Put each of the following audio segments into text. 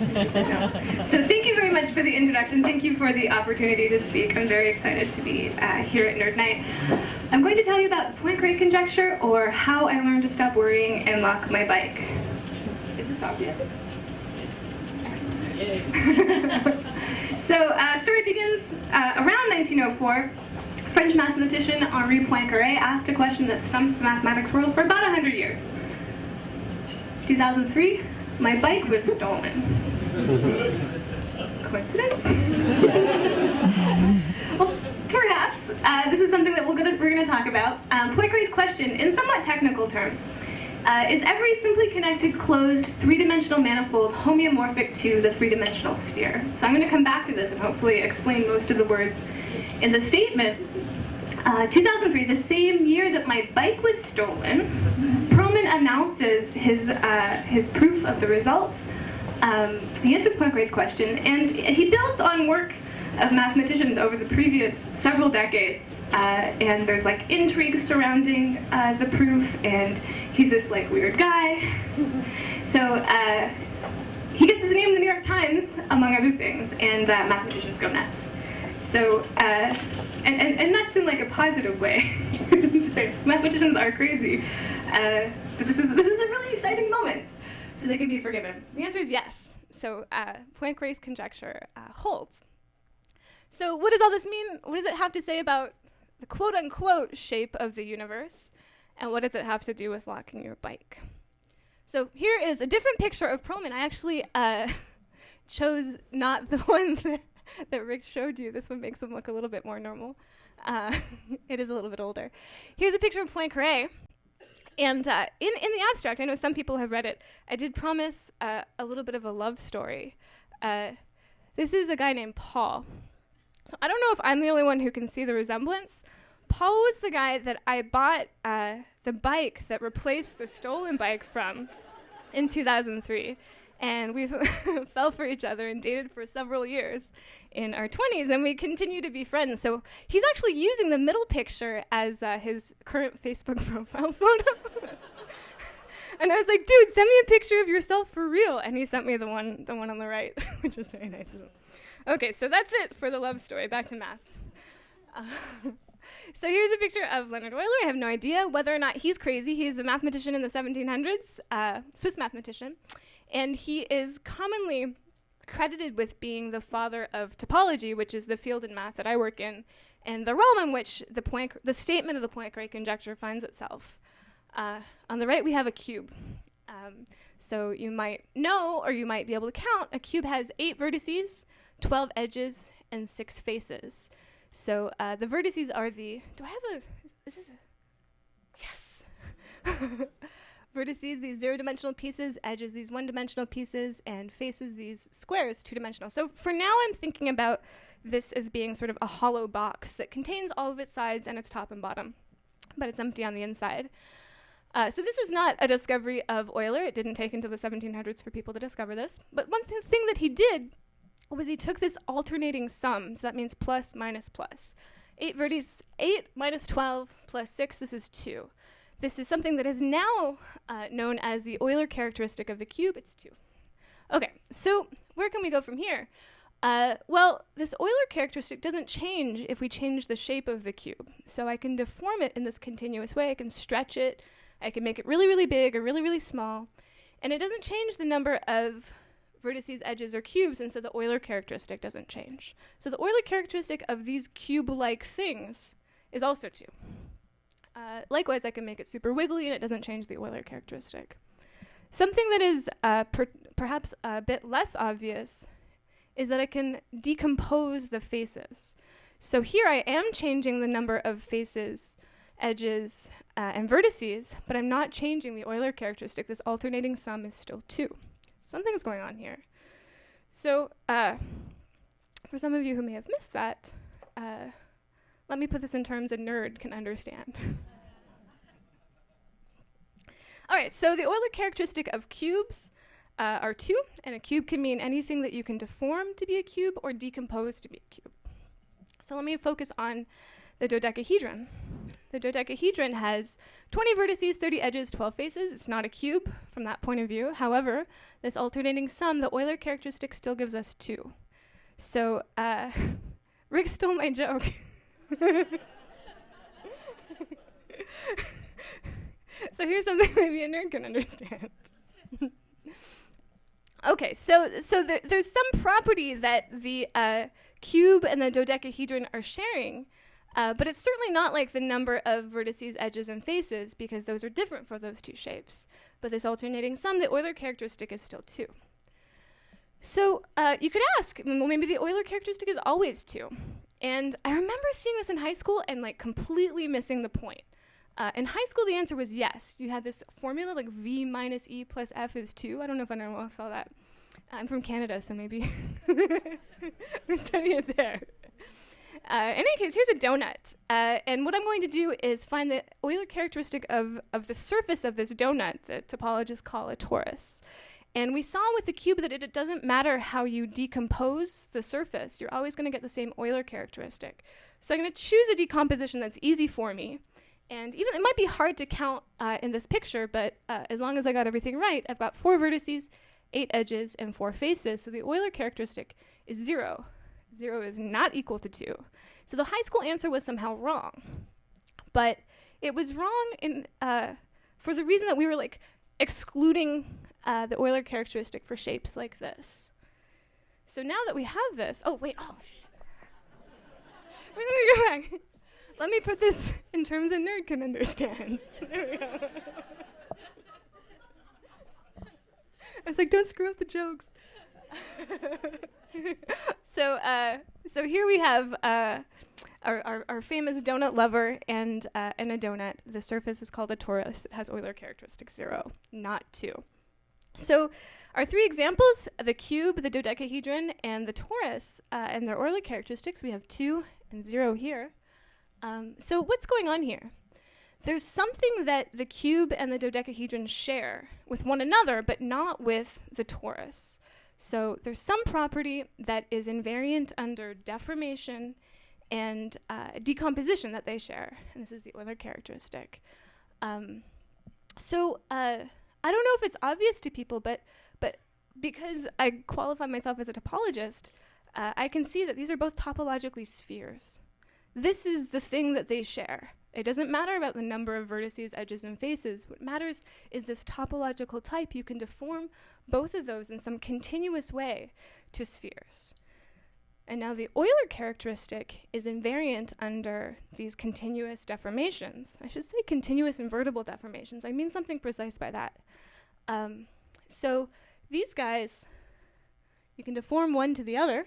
So thank you very much for the introduction. Thank you for the opportunity to speak. I'm very excited to be uh, here at Nerd Night. I'm going to tell you about the Poincare conjecture, or how I learned to stop worrying and lock my bike. Is this obvious? so, uh, story begins uh, around 1904. French mathematician Henri Poincaré asked a question that stumps the mathematics world for about 100 years. 2003, my bike was stolen. Coincidence? well, perhaps. Uh, this is something that we're going we're gonna talk about. Um, Poincaré's question, in somewhat technical terms, uh, is every simply connected closed three-dimensional manifold homeomorphic to the three-dimensional sphere? So I'm going to come back to this and hopefully explain most of the words in the statement. Uh, 2003, the same year that my bike was stolen, announces his, uh, his proof of the result. Um, he answers Poincaré's question, and he builds on work of mathematicians over the previous several decades, uh, and there's like intrigue surrounding uh, the proof, and he's this like weird guy. so uh, he gets his name in the New York Times, among other things, and uh, mathematicians go nuts. So, uh, and, and, and nuts in like a positive way. mathematicians are crazy, uh, but this is, this is a really exciting moment, so they can be forgiven. The answer is yes. So Poincaré's conjecture holds. So what does all this mean? What does it have to say about the quote unquote shape of the universe? And what does it have to do with locking your bike? So here is a different picture of Perelman. I actually uh, chose not the one that, that, Rick showed you. This one makes him look a little bit more normal. Uh, it is a little bit older. Here's a picture of Poincaré. And uh, in, in the abstract, I know some people have read it, I did promise uh, a little bit of a love story. Uh, this is a guy named Paul. So I don't know if I'm the only one who can see the resemblance. Paul was the guy that I bought uh, the bike that replaced the stolen bike from in 2003. And we fell for each other and dated for several years in our 20s, and we continue to be friends. So he's actually using the middle picture as uh, his current Facebook profile photo. and I was like, dude, send me a picture of yourself for real. And he sent me the one, the one on the right, which was very nice of him. Okay, so that's it for the love story. Back to math. Uh, so here's a picture of Leonhard Euler. I have no idea whether or not he's crazy. He's a mathematician in the 1700s, uh, Swiss mathematician, and he is commonly credited with being the father of topology, which is the field in math that I work in, and the realm in which the, point, the statement of the Poincare conjecture finds itself. Uh, on the right, we have a cube. Um, so you might know, or you might be able to count, a cube has eight vertices, 12 edges, and six faces. So uh, the vertices are the, do I have a, is this a, yes. vertices, these zero-dimensional pieces, edges, these one-dimensional pieces, and faces, these squares, two-dimensional. So for now, I'm thinking about this as being sort of a hollow box that contains all of its sides and its top and bottom, but it's empty on the inside. Uh, so this is not a discovery of Euler. It didn't take until the 1700s for people to discover this. But one th thing that he did was he took this alternating sum, so that means plus minus plus. 8 vertices, 8 minus 12 plus 6, this is 2. This is something that is now uh, known as the Euler characteristic of the cube, it's 2. Okay, so where can we go from here? Uh, well, this Euler characteristic doesn't change if we change the shape of the cube. So I can deform it in this continuous way. I can stretch it. I can make it really, really big or really, really small. And it doesn't change the number of vertices, edges, or cubes, and so the Euler characteristic doesn't change. So the Euler characteristic of these cube-like things is also 2. Uh, likewise, I can make it super wiggly, and it doesn't change the Euler characteristic. Something that is uh, per perhaps a bit less obvious is that I can decompose the faces. So here I am changing the number of faces, edges, uh, and vertices, but I'm not changing the Euler characteristic. This alternating sum is still 2 something's going on here. So, uh, for some of you who may have missed that, uh, let me put this in terms a nerd can understand. All right, so the Euler characteristic of cubes uh, are two, and a cube can mean anything that you can deform to be a cube or decompose to be a cube. So let me focus on the dodecahedron. The dodecahedron has 20 vertices, 30 edges, 12 faces. It's not a cube from that point of view. However, this alternating sum, the Euler characteristic still gives us 2. So, uh, Rick stole my joke. so here's something maybe a nerd can understand. okay, so so there, there's some property that the uh, cube and the dodecahedron are sharing, uh, but it's certainly not like the number of vertices, edges, and faces because those are different for those two shapes. But this alternating sum, the Euler characteristic is still 2. So uh, you could ask, well, maybe the Euler characteristic is always 2. And I remember seeing this in high school and like completely missing the point. Uh, in high school, the answer was yes. You had this formula like V minus E plus F is 2. I don't know if anyone else saw that. I'm from Canada, so maybe we study it there. Uh, in any case, here's a donut. Uh, and what I'm going to do is find the Euler characteristic of, of the surface of this donut that topologists call a torus. And we saw with the cube that it, it doesn't matter how you decompose the surface, you're always going to get the same Euler characteristic. So I'm going to choose a decomposition that's easy for me. And even it might be hard to count uh, in this picture, but uh, as long as I got everything right, I've got four vertices, eight edges, and four faces. So the Euler characteristic is zero. Zero is not equal to two. So the high school answer was somehow wrong. But it was wrong in, uh, for the reason that we were like excluding uh, the Euler characteristic for shapes like this. So now that we have this, oh wait, oh, We're gonna go back. Let me put this in terms a nerd can understand. there we go. I was like, don't screw up the jokes. so, uh, so here we have uh, our, our, our, famous donut lover and, uh, and a donut. The surface is called a torus. It has Euler characteristic zero, not two. So our three examples, the cube, the dodecahedron, and the torus, uh, and their Euler characteristics, we have two and zero here. Um, so what's going on here? There's something that the cube and the dodecahedron share with one another, but not with the torus. So there's some property that is invariant under deformation and uh, decomposition that they share. And this is the Euler characteristic. Um, so uh, I don't know if it's obvious to people, but but because I qualify myself as a topologist, uh, I can see that these are both topologically spheres. This is the thing that they share. It doesn't matter about the number of vertices, edges, and faces. What matters is this topological type. You can deform both of those in some continuous way to spheres. And now the Euler characteristic is invariant under these continuous deformations. I should say continuous invertible deformations. I mean something precise by that. Um, so these guys, you can deform one to the other,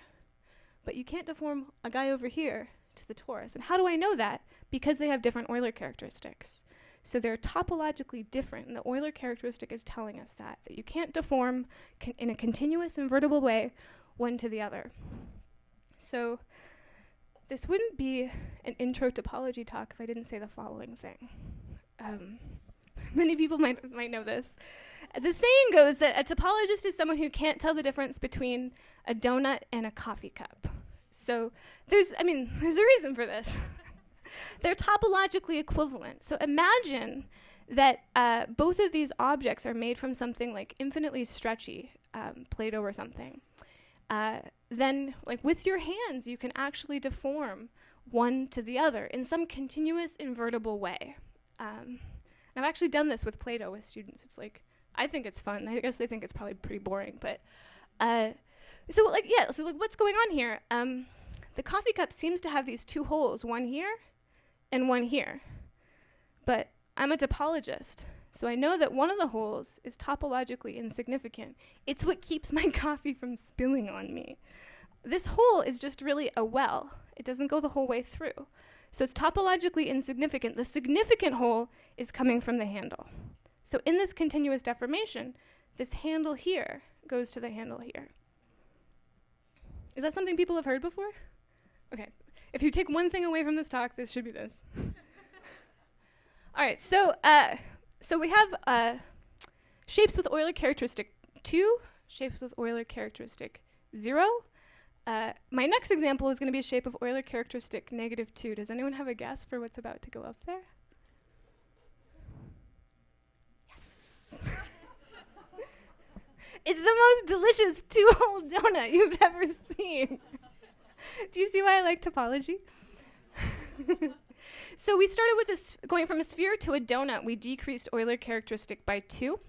but you can't deform a guy over here to the torus. And how do I know that? Because they have different Euler characteristics. So they're topologically different, and the Euler characteristic is telling us that, that you can't deform in a continuous invertible way one to the other. So this wouldn't be an intro topology talk if I didn't say the following thing. Um, many people might, might know this. The saying goes that a topologist is someone who can't tell the difference between a donut and a coffee cup. So there's, I mean, there's a reason for this. They're topologically equivalent. So imagine that uh, both of these objects are made from something like infinitely stretchy, um, Play-Doh or something. Uh, then, like with your hands, you can actually deform one to the other in some continuous invertible way. Um, I've actually done this with Play-Doh with students. It's like I think it's fun. I guess they think it's probably pretty boring, but uh, so like yeah. So like what's going on here? Um, the coffee cup seems to have these two holes, one here and one here. But I'm a topologist, so I know that one of the holes is topologically insignificant. It's what keeps my coffee from spilling on me. This hole is just really a well. It doesn't go the whole way through. So it's topologically insignificant. The significant hole is coming from the handle. So in this continuous deformation, this handle here goes to the handle here. Is that something people have heard before? Okay. If you take one thing away from this talk, this should be this. All right, so uh, so we have uh, shapes with Euler characteristic 2, shapes with Euler characteristic 0, Uh, my next example is going to be a shape of Euler characteristic negative 2. Does anyone have a guess for what's about to go up there? Yes. it's the most delicious two-hole donut you've ever seen. Do you see why I like topology? So we started with this going from a sphere to a donut. We decreased Euler characteristic by 2.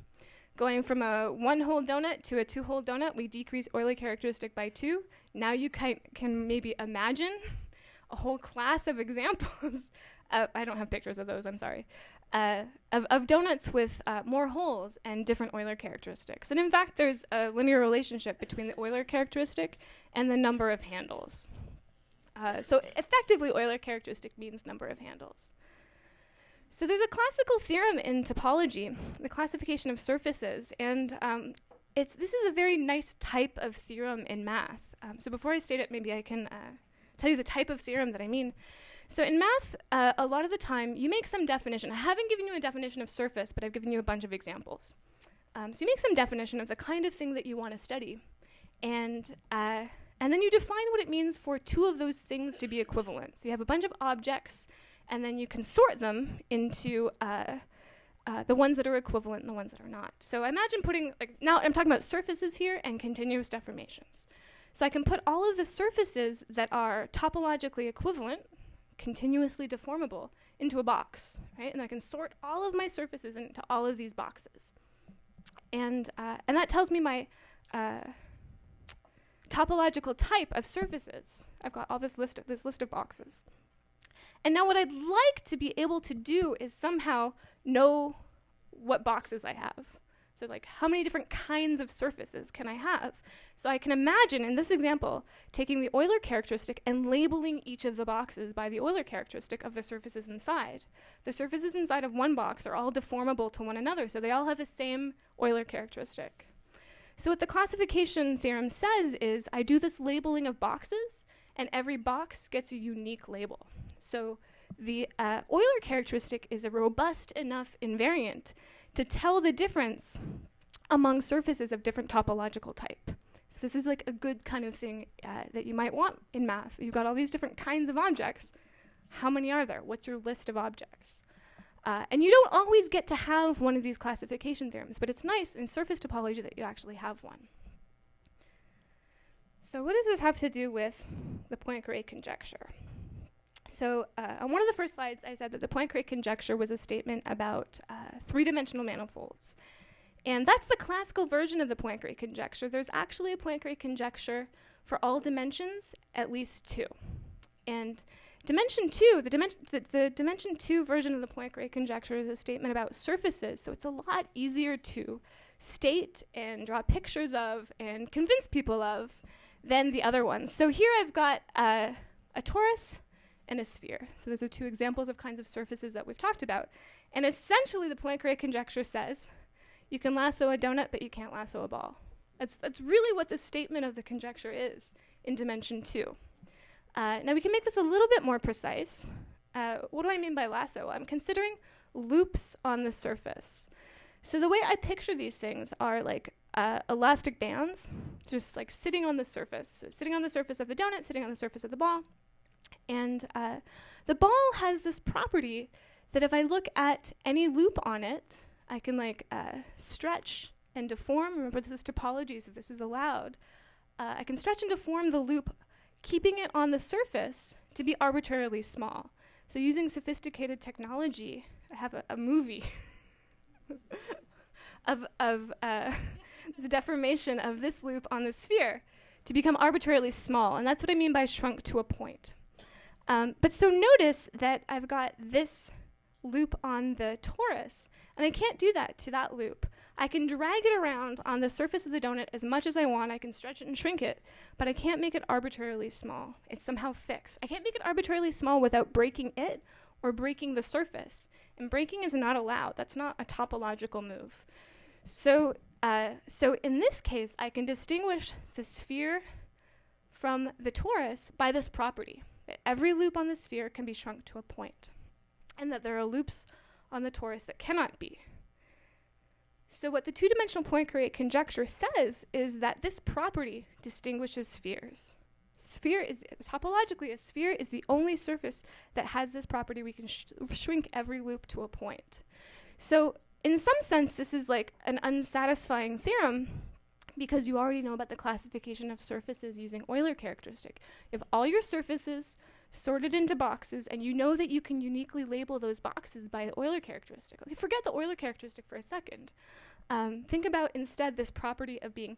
Going from a one-hole donut to a two-hole donut, we decrease Euler characteristic by 2. Now you can, can maybe imagine a whole class of examples. uh, I don't have pictures of those, I'm sorry. Uh, of, of, donuts with uh, more holes and different Euler characteristics. And in fact, there's a linear relationship between the Euler characteristic and the number of handles. Uh, so effectively, Euler characteristic means number of handles. So there's a classical theorem in topology, the classification of surfaces, and um, it's, this is a very nice type of theorem in math. Um, so before I state it, maybe I can uh, tell you the type of theorem that I mean. So in math, uh, a lot of the time, you make some definition. I haven't given you a definition of surface, but I've given you a bunch of examples. Um, so you make some definition of the kind of thing that you want to study. And, uh, and then you define what it means for two of those things to be equivalent. So you have a bunch of objects and then you can sort them into uh, uh, the ones that are equivalent and the ones that are not. So imagine putting, like, now I'm talking about surfaces here and continuous deformations. So I can put all of the surfaces that are topologically equivalent, continuously deformable, into a box, right? And I can sort all of my surfaces into all of these boxes. And, uh, and that tells me my uh, topological type of surfaces. I've got all this list of, this list of boxes. And now what I'd like to be able to do is somehow know what boxes I have. So like how many different kinds of surfaces can I have? So I can imagine in this example taking the Euler characteristic and labeling each of the boxes by the Euler characteristic of the surfaces inside. The surfaces inside of one box are all deformable to one another, so they all have the same Euler characteristic. So what the classification theorem says is I do this labeling of boxes and every box gets a unique label. So the uh, Euler characteristic is a robust enough invariant to tell the difference among surfaces of different topological type. So this is like a good kind of thing uh, that you might want in math. You've got all these different kinds of objects. How many are there? What's your list of objects? Uh, and you don't always get to have one of these classification theorems, but it's nice in surface topology that you actually have one. So what does this have to do with the Poincare conjecture? So uh, on one of the first slides, I said that the Poincare conjecture was a statement about uh, three-dimensional manifolds. And that's the classical version of the Poincare conjecture. There's actually a Poincare conjecture for all dimensions, at least two. And dimension two, the, dimen the, the dimension two version of the Poincare conjecture is a statement about surfaces, so it's a lot easier to state and draw pictures of and convince people of than the other ones. So here I've got uh, a torus and a sphere. So those are two examples of kinds of surfaces that we've talked about. And essentially the Poincare conjecture says you can lasso a donut, but you can't lasso a ball. That's, that's really what the statement of the conjecture is in dimension two. Uh, now we can make this a little bit more precise. Uh, what do I mean by lasso? I'm considering loops on the surface. So the way I picture these things are like uh, elastic bands, just like sitting on the surface. So sitting on the surface of the donut, sitting on the surface of the ball. And uh, the ball has this property that if I look at any loop on it, I can like uh, stretch and deform. Remember, this is topology, so this is allowed. Uh, I can stretch and deform the loop, keeping it on the surface to be arbitrarily small. So using sophisticated technology, I have a, a movie of, of uh, this deformation of this loop on the sphere to become arbitrarily small. And that's what I mean by shrunk to a point. Um, but so notice that I've got this loop on the torus, and I can't do that to that loop. I can drag it around on the surface of the donut as much as I want. I can stretch it and shrink it, but I can't make it arbitrarily small. It's somehow fixed. I can't make it arbitrarily small without breaking it or breaking the surface. And breaking is not allowed. That's not a topological move. So uh, so in this case, I can distinguish the sphere from the torus by this property, that every loop on the sphere can be shrunk to a point, and that there are loops on the torus that cannot be. So what the two-dimensional Poincare conjecture says is that this property distinguishes spheres. sphere is topologically a sphere is the only surface that has this property we can sh shrink every loop to a point. So in some sense this is like an unsatisfying theorem because you already know about the classification of surfaces using Euler characteristic. If all your surfaces sorted into boxes and you know that you can uniquely label those boxes by the Euler characteristic. Okay, forget the Euler characteristic for a second. Um, think about instead this property of being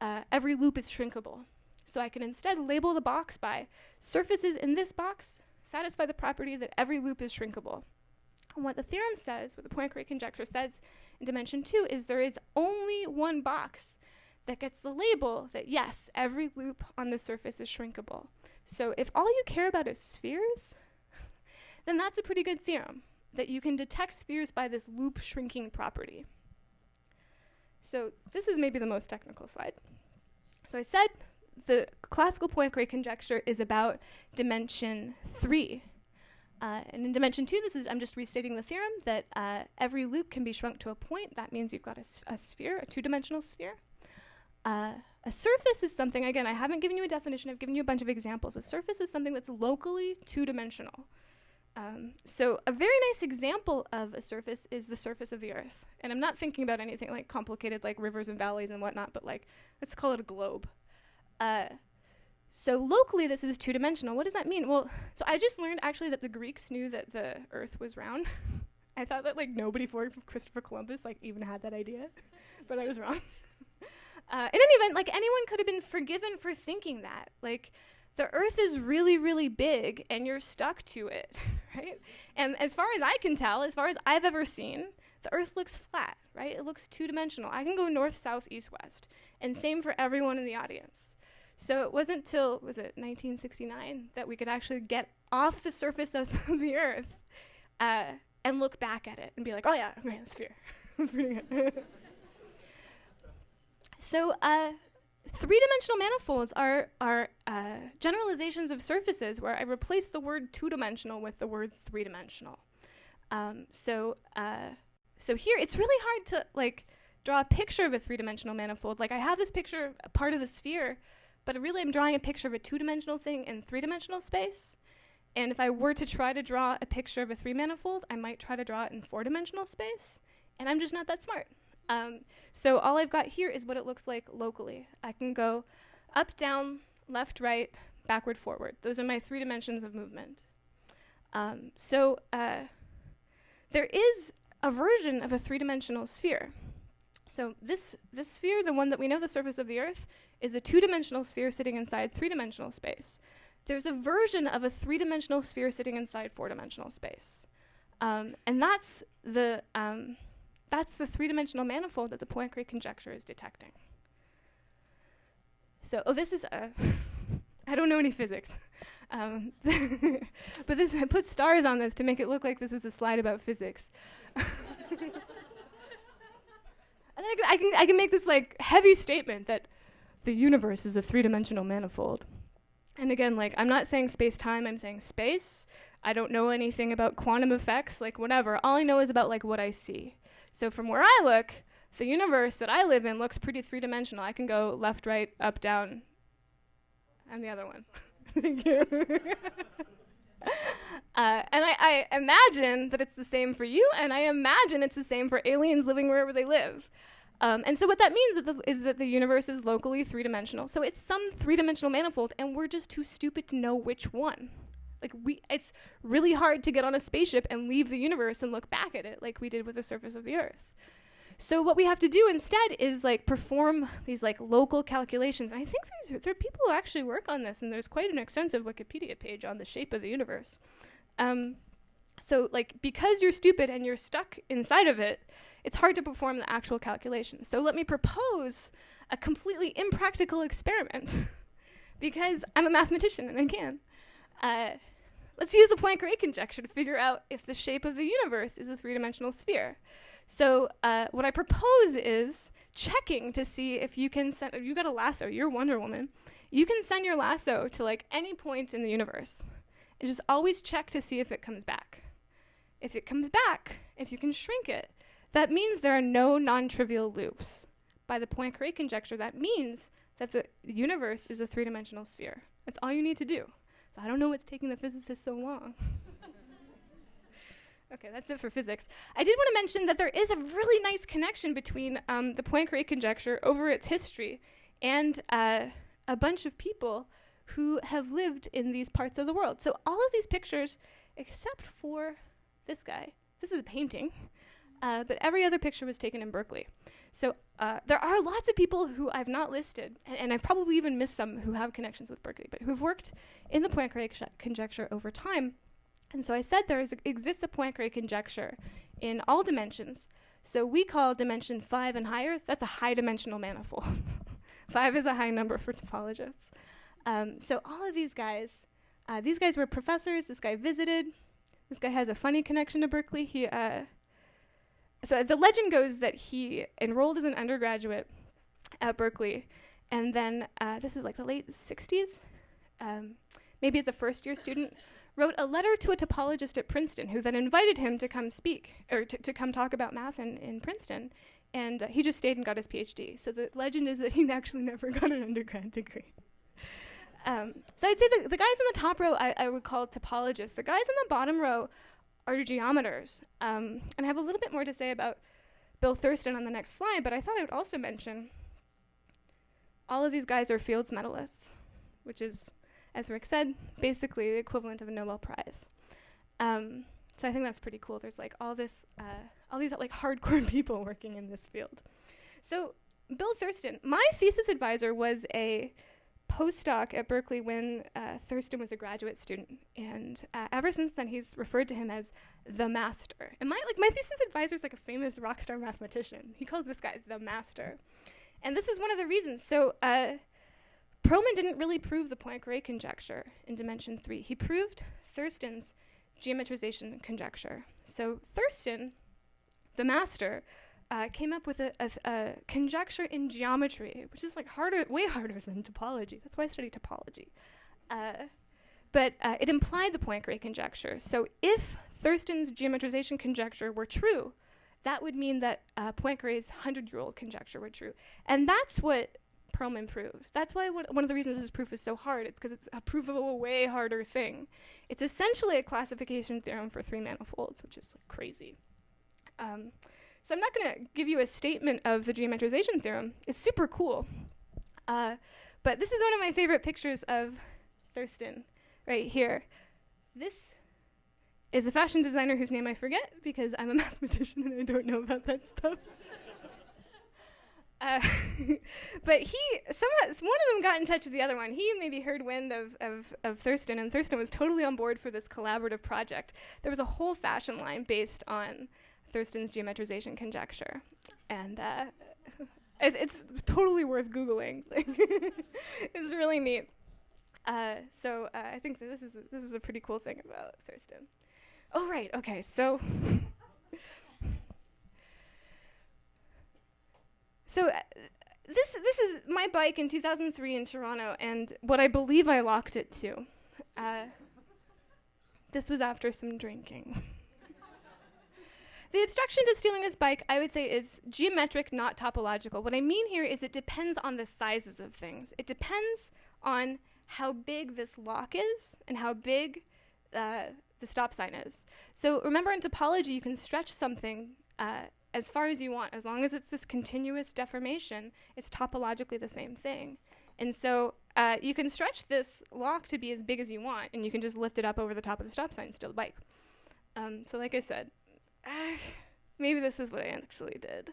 uh, every loop is shrinkable. So I can instead label the box by surfaces in this box satisfy the property that every loop is shrinkable. And what the theorem says, what the Poincare conjecture says in dimension two is there is only one box that gets the label that yes, every loop on the surface is shrinkable. So if all you care about is spheres, then that's a pretty good theorem, that you can detect spheres by this loop shrinking property. So this is maybe the most technical slide. So I said the classical Poincare conjecture is about dimension three. Uh, and in dimension two, this is I'm just restating the theorem that uh, every loop can be shrunk to a point. That means you've got a, a sphere, a two-dimensional sphere. Uh, a surface is something, again, I haven't given you a definition, I've given you a bunch of examples. A surface is something that's locally two-dimensional. Um, so a very nice example of a surface is the surface of the Earth. And I'm not thinking about anything like complicated like rivers and valleys and whatnot, but like, let's call it a globe. Uh, so locally, this is two-dimensional. What does that mean? Well, so I just learned actually that the Greeks knew that the Earth was round. I thought that like nobody before Christopher Columbus like even had that idea, but I was wrong. uh, in any event, like anyone could have been forgiven for thinking that. Like the Earth is really, really big, and you're stuck to it, right? And as far as I can tell, as far as I've ever seen, the Earth looks flat, right? It looks two-dimensional. I can go north, south, east, west, and same for everyone in the audience. So it wasn't till, was it 1969, that we could actually get off the surface of the Earth uh, and look back at it and be like, oh yeah, okay, sphere. so uh, three-dimensional manifolds are, are uh, generalizations of surfaces where I replace the word two-dimensional with the word three-dimensional. Um, so, uh, so here, it's really hard to like draw a picture of a three-dimensional manifold. Like I have this picture, a part of the sphere, but really I'm drawing a picture of a two-dimensional thing in three-dimensional space. And if I were to try to draw a picture of a three manifold, I might try to draw it in four-dimensional space, and I'm just not that smart. Um, so all I've got here is what it looks like locally. I can go up, down, left, right, backward, forward. Those are my three dimensions of movement. Um, so uh, there is a version of a three-dimensional sphere. So this, this sphere, the one that we know the surface of the Earth, is a two-dimensional sphere sitting inside three-dimensional space. There's a version of a three-dimensional sphere sitting inside four-dimensional space. Um, and that's the, um, that's the three-dimensional manifold that the Poincare conjecture is detecting. So, oh, this is a, I don't know any physics. Um, but this, I put stars on this to make it look like this was a slide about physics. and I can, I, can, I can make this like heavy statement that the universe is a three-dimensional manifold. And again, like I'm not saying space-time, I'm saying space. I don't know anything about quantum effects, like whatever. All I know is about like what I see. So from where I look, the universe that I live in looks pretty three-dimensional. I can go left, right, up, down, and the other one. Thank you. uh, and I, I imagine that it's the same for you, and I imagine it's the same for aliens living wherever they live. Um, and so what that means is that the universe is locally three-dimensional. So it's some three-dimensional manifold, and we're just too stupid to know which one. Like we, it's really hard to get on a spaceship and leave the universe and look back at it like we did with the surface of the Earth. So what we have to do instead is like perform these like local calculations. And I think there's there are people who actually work on this, and there's quite an extensive Wikipedia page on the shape of the universe. Um, so like because you're stupid and you're stuck inside of it, it's hard to perform the actual calculations. So let me propose a completely impractical experiment because I'm a mathematician and I can. Uh, let's use the Poincare conjecture to figure out if the shape of the universe is a three-dimensional sphere. So uh, what I propose is checking to see if you can send, you got a lasso, you're Wonder Woman, you can send your lasso to like any point in the universe and just always check to see if it comes back. If it comes back, if you can shrink it, that means there are no non-trivial loops. By the Poincare conjecture, that means that the universe is a three dimensional sphere. That's all you need to do. So I don't know what's taking the physicists so long. okay, that's it for physics. I did want to mention that there is a really nice connection between um, the Poincare conjecture over its history and uh, a bunch of people who have lived in these parts of the world. So all of these pictures, except for this guy, this is a painting, uh, but every other picture was taken in Berkeley. So uh, there are lots of people who I've not listed, and, and, I've probably even missed some who have connections with Berkeley, but who've worked in the Poincare conjecture over time. And so I said there is exists a Poincare conjecture in all dimensions. So we call dimension five and higher, that's a high dimensional manifold. five is a high number for topologists. Um, so all of these guys, uh, these guys were professors. This guy visited. This guy has a funny connection to Berkeley. He, uh, so the legend goes that he enrolled as an undergraduate at Berkeley, and then uh, this is like the late 60s, um, maybe as a first year student, wrote a letter to a topologist at Princeton who then invited him to come speak or t- to come talk about math in, in Princeton. And uh, he just stayed and got his PhD. So the legend is that he actually never got an undergrad degree. Um, so I'd say the, the guys in the top row I, I, would call topologists. The guys in the bottom row are geometers. Um, and I have a little bit more to say about Bill Thurston on the next slide, but I thought I would also mention all of these guys are Fields medalists, which is, as Rick said, basically the equivalent of a Nobel Prize. Um, so I think that's pretty cool. There's like all this, uh, all these like hardcore people working in this field. So Bill Thurston, my thesis advisor was a postdoc at Berkeley when uh, Thurston was a graduate student, and uh, ever since then he's referred to him as the master. And my like my thesis advisor is like a famous rock star mathematician. He calls this guy the master, and this is one of the reasons. So. Uh, Perelman didn't really prove the Poincare conjecture in dimension three. He proved Thurston's geometrization conjecture. So Thurston, the master, uh, came up with a, a, a, conjecture in geometry, which is like harder, way harder than topology. That's why I study topology. Uh, but uh, it implied the Poincare conjecture. So if Thurston's geometrization conjecture were true, that would mean that uh, Poincare's 100-year-old conjecture were true. And that's what Perelman proved. That's why one, of the reasons this proof is so hard. It's because it's a proof of a way harder thing. It's essentially a classification theorem for three manifolds, which is like crazy. Um, so I'm not going to give you a statement of the geometrization theorem. It's super cool. Uh, but this is one of my favorite pictures of Thurston right here. This is a fashion designer whose name I forget because I'm a mathematician and I don't know about that stuff. Uh, but he, some one of them got in touch with the other one. He maybe heard wind of, of, of Thurston, and Thurston was totally on board for this collaborative project. There was a whole fashion line based on Thurston's geometrization conjecture. And uh, it, it's totally worth Googling. it's really neat. Uh, so uh, I think this is, a, this is a pretty cool thing about Thurston. Oh, right, okay, so. so uh, this this is my bike in 2003 in Toronto, and what I believe I locked it to. Uh, this was after some drinking. The obstruction to stealing this bike, I would say, is geometric, not topological. What I mean here is it depends on the sizes of things. It depends on how big this lock is and how big uh, the stop sign is. So remember in topology, you can stretch something uh, as far as you want. As long as it's this continuous deformation, it's topologically the same thing. And so uh, you can stretch this lock to be as big as you want, and you can just lift it up over the top of the stop sign and steal the bike. Um, so like I said, uh, maybe this is what I actually did.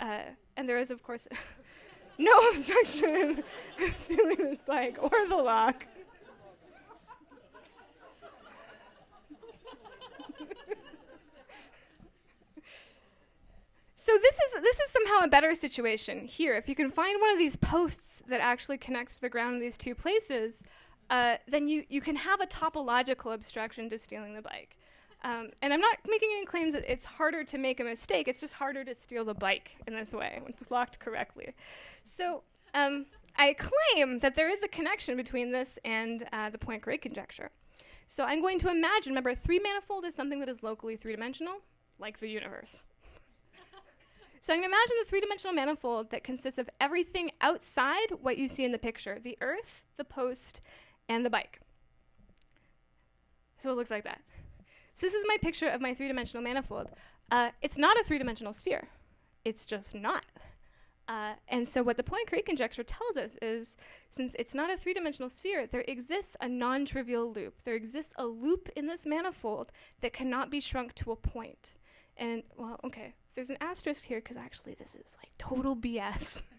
Uh, and there is, of course, no obstruction in stealing this bike or the lock. so this is this is somehow a better situation here. If you can find one of these posts that actually connects to the ground in these two places, uh, then you, you can have a topological obstruction to stealing the bike. Um, and I'm not making any claims that it's harder to make a mistake. It's just harder to steal the bike in this way when it's locked correctly. So um, I claim that there is a connection between this and uh, the Poincare conjecture. So I'm going to imagine, remember, a three manifold is something that is locally three-dimensional, like the universe. So I'm going to imagine the three-dimensional manifold that consists of everything outside what you see in the picture, the earth, the post, and the bike. So it looks like that. So this is my picture of my three-dimensional manifold. Uh, it's not a three-dimensional sphere. It's just not. Uh, and so what the Poincare conjecture tells us is, since it's not a three-dimensional sphere, there exists a non-trivial loop. There exists a loop in this manifold that cannot be shrunk to a point. And, well, okay, there's an asterisk here because actually this is like total BS.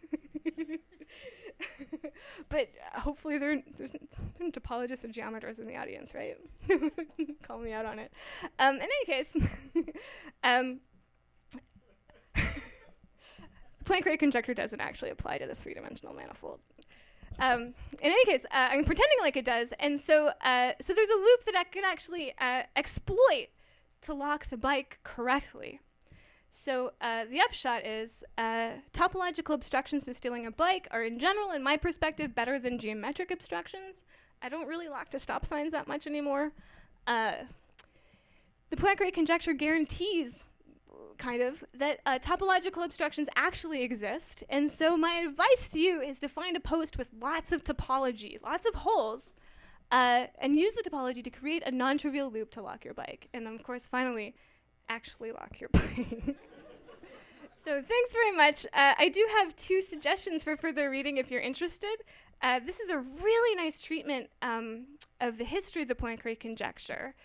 but hopefully there, there's topologists and geometers in the audience, right? Call me out on it. Um, in any case, um, Poincare conjecture doesn't actually apply to this three-dimensional manifold. Um, in any case, uh, I'm pretending like it does, and so uh, so there's a loop that I can actually uh, exploit to lock the bike correctly. So uh, the upshot is uh, topological obstructions to stealing a bike are, in general, in my perspective, better than geometric obstructions. I don't really lock to stop signs that much anymore. Uh, the Poincare conjecture guarantees kind of, that uh, topological obstructions actually exist. And so my advice to you is to find a post with lots of topology, lots of holes, uh, and use the topology to create a non-trivial loop to lock your bike. And then, of course, finally, actually lock your bike. so thanks very much. Uh, I do have two suggestions for further reading if you're interested. Uh, this is a really nice treatment um, of the history of the Poincare conjecture.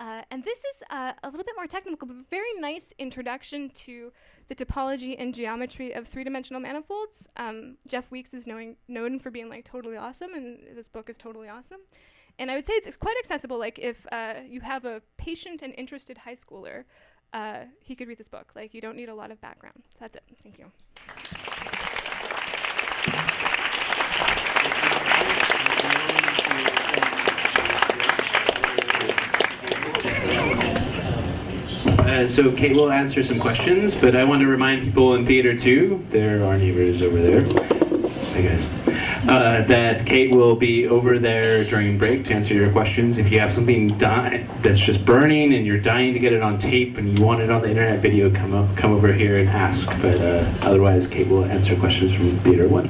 Uh, and this is uh, a little bit more technical, but a very nice introduction to the topology and geometry of three-dimensional manifolds. Um, Jeff Weeks is knowing, known for being like totally awesome, and this book is totally awesome. And I would say it's, it's quite accessible. Like if uh, you have a patient and interested high schooler, uh, he could read this book. Like you don't need a lot of background. So that's it. Thank you. Uh, so Kate will answer some questions, but I want to remind people in theater too, there are neighbors over there, hi guys, uh, that Kate will be over there during break to answer your questions. If you have something di- that's just burning and you're dying to get it on tape and you want it on the internet video, come up, come over here and ask. But uh, otherwise, Kate will answer questions from theater one.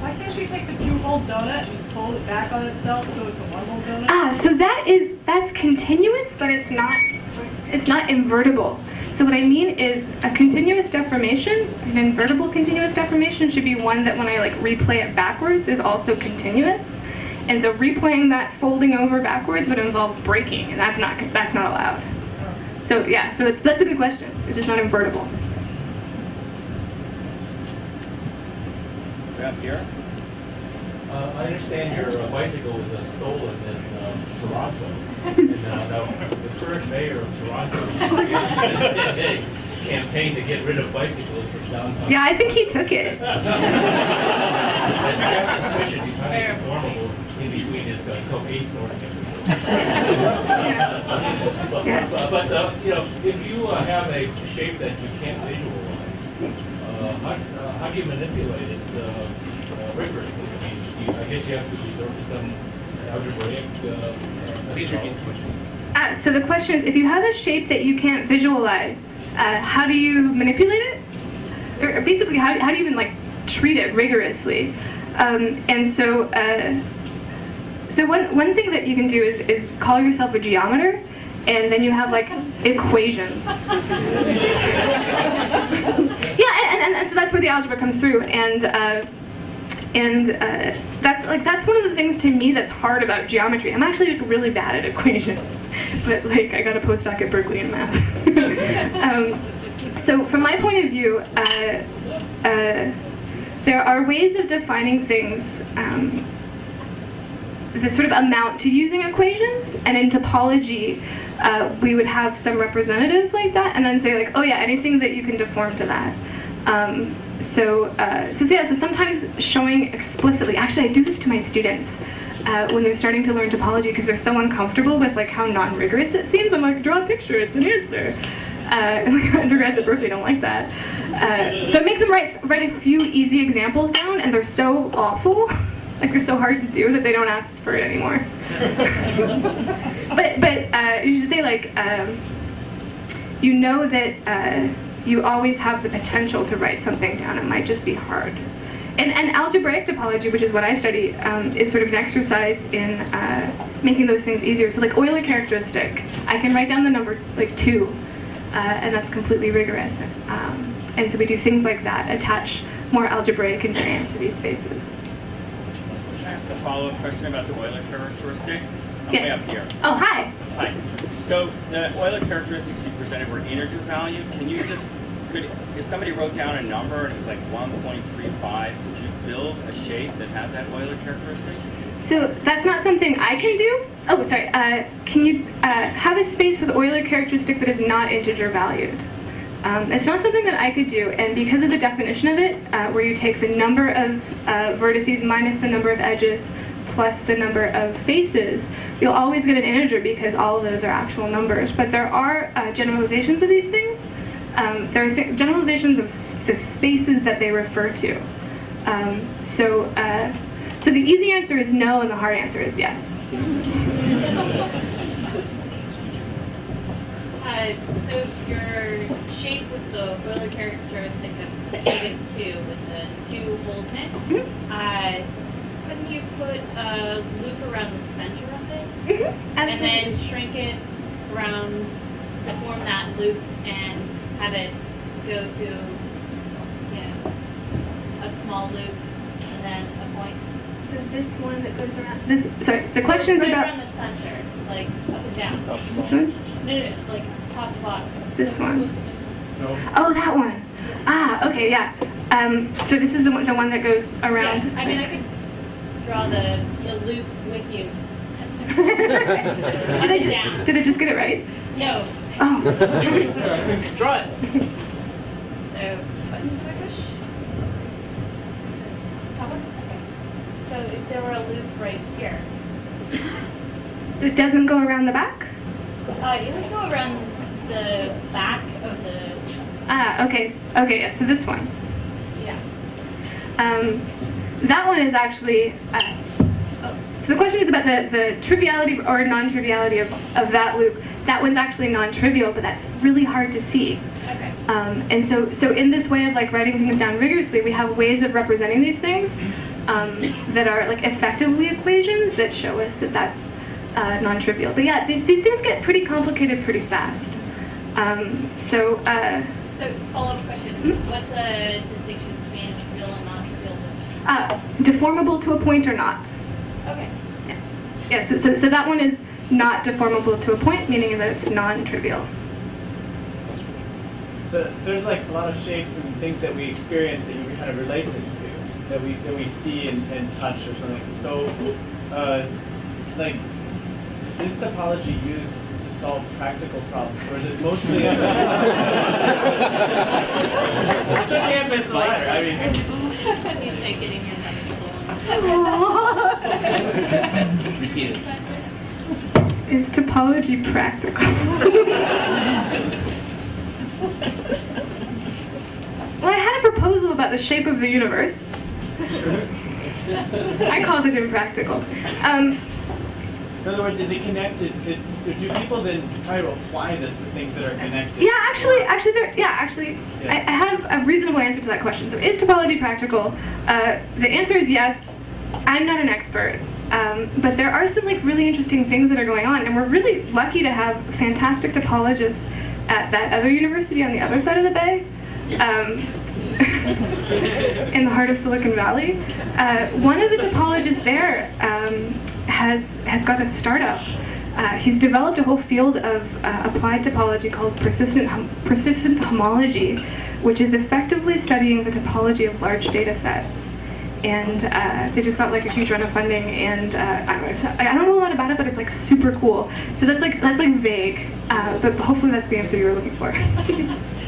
Why can't you take the two-hole donut and just pull it back on itself so it's a one-hole donut? Ah, so that is that's continuous, but it's not it's not invertible. So what I mean is a continuous deformation, an invertible continuous deformation should be one that when I like replay it backwards is also continuous. And so replaying that folding over backwards would involve breaking, and that's not that's not allowed. So yeah, so that's that's a good question. It's just not invertible. Grab here. Uh, I understand your uh, bicycle was uh, stolen in um, Toronto. and the current mayor of Toronto did a campaign to get rid of bicycles from downtown. Yeah, I think he took it. I have a suspicion he's highly conformable in between his uh, cocaine snorting episodes. but, Yeah. but uh, you know, if you uh, have a shape that you can't visualize, uh, how, uh, how do you manipulate it uh, uh, rigorously? I mean, you, I guess you have to resort to some algebraic. Uh, Please repeat the question. Uh, so the question is, if you have a shape that you can't visualize, uh, how do you manipulate it? Or basically, how, how do you even like treat it rigorously? Um, and so, uh, so one, one thing that you can do is, is call yourself a geometer, and then you have like equations. yeah, and, and, and so that's where the algebra comes through, and uh, and uh, that's like that's one of the things to me that's hard about geometry. I'm actually like, really bad at equations, but like I got a postdoc at Berkeley in math. um, so from my point of view, uh, uh, there are ways of defining things. Um, the sort of amount to using equations, and in topology, uh, we would have some representative like that, and then say like, oh yeah, anything that you can deform to that. Um, so, uh, so yeah, so sometimes showing explicitly, actually I do this to my students uh, when they're starting to learn topology because they're so uncomfortable with like how non-rigorous it seems. I'm like, draw a picture, it's an answer. Uh, undergrads at Berkeley don't like that. Uh, so I make them write, write a few easy examples down and they're so awful, like they're so hard to do that they don't ask for it anymore. but but uh, you should say like, um, you know that uh, you always have the potential to write something down. It might just be hard. And, and algebraic topology, which is what I study, um, is sort of an exercise in uh, making those things easier. So like Euler characteristic, I can write down the number like two, uh, and that's completely rigorous. Um, and so we do things like that, attach more algebraic invariants to these spaces. Can I ask a follow-up question about the Euler characteristic? I'm way up here. Oh, hi. Hi. So the Euler characteristics you presented were integer value. Can you just, could, if somebody wrote down a number and it was like 1.35, could you build a shape that had that Euler characteristic? So that's not something I can do. Oh, sorry. Uh, can you uh, have a space with Euler characteristic that is not integer valued? Um, it's not something that I could do, and because of the definition of it, uh, where you take the number of uh, vertices minus the number of edges plus the number of faces, you'll always get an integer because all of those are actual numbers. But there are uh, generalizations of these things. Um, there are th- generalizations of s- the spaces that they refer to. Um, so, uh, so the easy answer is no, and the hard answer is yes. Uh, so your shape with the Euler characteristic of negative two with the two holes in it, uh, couldn't you put a loop around the center of it and then shrink it around to form that loop and have it go to, you know, a small loop and then a point? So this one that goes around. This sorry. The question is right about around the center, like up and down. this one. No, no, no, like top to bottom. This one. No. Oh, that one. Ah, okay, yeah. Um, so this is the one, the one that goes around. Yeah, I mean, I could draw the, the loop with you. did I ju- did I just get it right? No. Oh, Draw it. So, button do I push? Top one? Okay. So if there were a loop right here, so it doesn't go around the back. uh, you would go around the back of the, Ah, okay, okay. Yeah, so this one. yeah. Um, that one is actually. Uh, oh, so the question is about the, the triviality or non-triviality of, of that loop. That one's actually non-trivial, but that's really hard to see. Okay. Um, and so, so in this way of like writing things down rigorously, we have ways of representing these things um, that are like effectively equations that show us that that's uh, non-trivial. But yeah, these these things get pretty complicated pretty fast. Um, so uh, So follow-up question, Hmm? what's the distinction between trivial and non-trivial loops? Uh, deformable to a point or not? Okay. Yeah. So, so so that one is not deformable to a point, meaning that it's non-trivial. So there's like a lot of shapes and things that we experience that you can kind of relate this to, that we that we see and, and touch or something. So, uh, like, is topology used to solve practical problems, or is it mostly? it's a campus ladder. I mean, You say getting your nose swollen. Repeat it. Is topology practical? well, I had a proposal about the shape of the universe. I called it impractical. Um, in other words, is it connected? Do people then try to apply this to things that are connected? yeah, actually, actually, there. Yeah, actually, I, I have a reasonable answer to that question. So, is topology practical? Uh, the answer is yes. I'm not an expert, um, but there are some like really interesting things that are going on, and we're really lucky to have fantastic topologists at that other university on the other side of the bay. Um, in the heart of Silicon Valley. Uh, one of the topologists there um, has has got a startup. Uh, he's developed a whole field of uh, applied topology called persistent hom- persistent homology, which is effectively studying the topology of large data sets. And uh, they just got like a huge round of funding, and uh, I, don't know, I don't know a lot about it, but it's like super cool. So that's like that's like vague, uh, but hopefully that's the answer you were looking for.